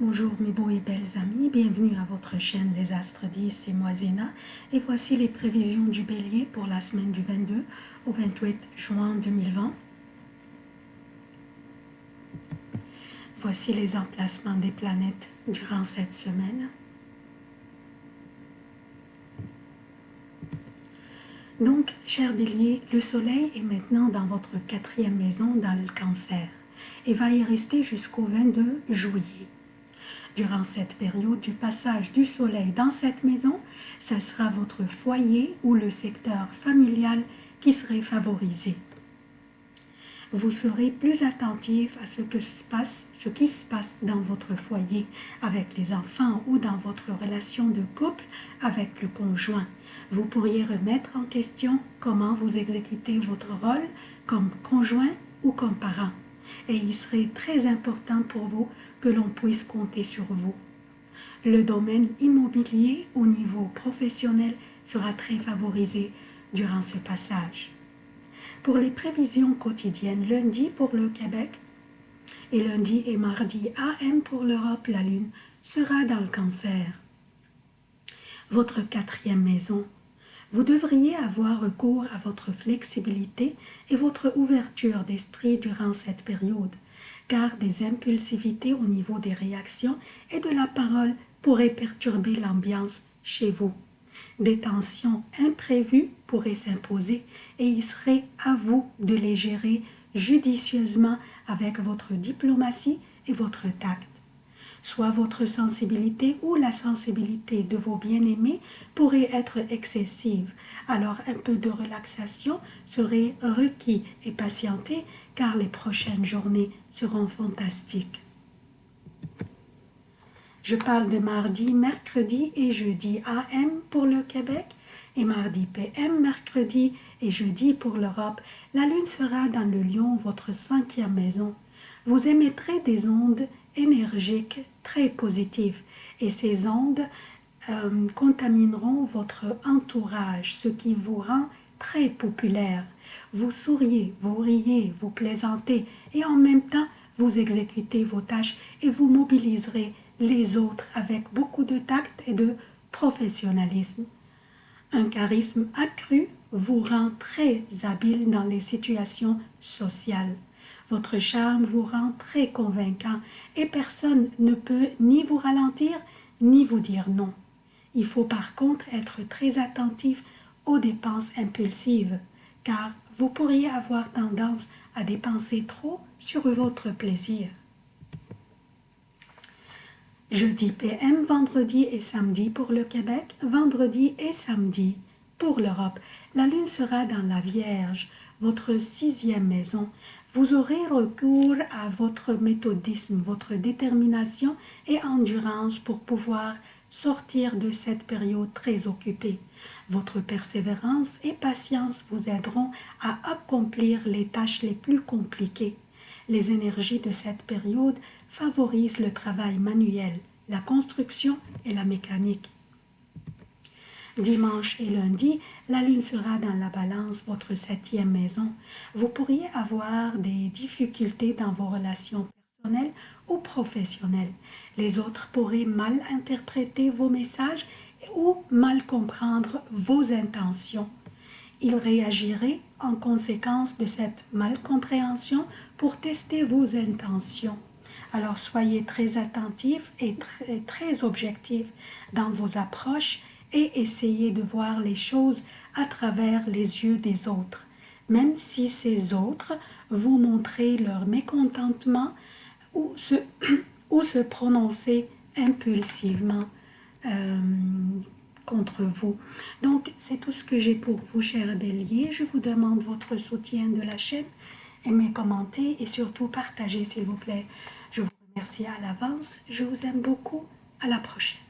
Bonjour mes beaux et belles amis, bienvenue à votre chaîne Les Astres 10, c'est moi Zéna et voici les prévisions du Bélier pour la semaine du 22 au 28 juin 2020. Voici les emplacements des planètes durant cette semaine. Donc, cher Bélier, le Soleil est maintenant dans votre quatrième maison dans le cancer et va y rester jusqu'au 22 juillet. Durant cette période du passage du Soleil dans cette maison, ce sera votre foyer ou le secteur familial qui serait favorisé. Vous serez plus attentif à ce, que se passe, ce qui se passe dans votre foyer avec les enfants ou dans votre relation de couple avec le conjoint. Vous pourriez remettre en question comment vous exécutez votre rôle comme conjoint ou comme parent et il serait très important pour vous que l'on puisse compter sur vous. Le domaine immobilier au niveau professionnel sera très favorisé durant ce passage. Pour les prévisions quotidiennes, lundi pour le Québec et lundi et mardi AM pour l'Europe, la Lune sera dans le cancer. Votre quatrième maison vous devriez avoir recours à votre flexibilité et votre ouverture d'esprit durant cette période, car des impulsivités au niveau des réactions et de la parole pourraient perturber l'ambiance chez vous. Des tensions imprévues pourraient s'imposer et il serait à vous de les gérer judicieusement avec votre diplomatie et votre tact soit votre sensibilité ou la sensibilité de vos bien-aimés pourrait être excessive. Alors un peu de relaxation serait requis et patienter car les prochaines journées seront fantastiques. Je parle de mardi, mercredi et jeudi AM pour le Québec et mardi PM, mercredi et jeudi pour l'Europe. La Lune sera dans le lion, votre cinquième maison. Vous émettrez des ondes énergiques très positives et ces ondes euh, contamineront votre entourage, ce qui vous rend très populaire. Vous souriez, vous riez, vous plaisantez et en même temps vous exécutez vos tâches et vous mobiliserez les autres avec beaucoup de tact et de professionnalisme. Un charisme accru vous rend très habile dans les situations sociales. Votre charme vous rend très convaincant et personne ne peut ni vous ralentir ni vous dire non. Il faut par contre être très attentif aux dépenses impulsives, car vous pourriez avoir tendance à dépenser trop sur votre plaisir. Jeudi PM, vendredi et samedi pour le Québec, vendredi et samedi pour l'Europe. La lune sera dans la Vierge, votre sixième maison, vous aurez recours à votre méthodisme, votre détermination et endurance pour pouvoir sortir de cette période très occupée. Votre persévérance et patience vous aideront à accomplir les tâches les plus compliquées. Les énergies de cette période favorisent le travail manuel, la construction et la mécanique. Dimanche et lundi, la lune sera dans la balance, votre septième maison. Vous pourriez avoir des difficultés dans vos relations personnelles ou professionnelles. Les autres pourraient mal interpréter vos messages ou mal comprendre vos intentions. Ils réagiraient en conséquence de cette malcompréhension pour tester vos intentions. Alors soyez très attentifs et très, très objectifs dans vos approches et essayez de voir les choses à travers les yeux des autres, même si ces autres vous montrent leur mécontentement ou se, ou se prononcer impulsivement euh, contre vous. Donc, c'est tout ce que j'ai pour vous, chers béliers. Je vous demande votre soutien de la chaîne, aimez, commentez et surtout partagez, s'il vous plaît. Je vous remercie à l'avance. Je vous aime beaucoup. À la prochaine.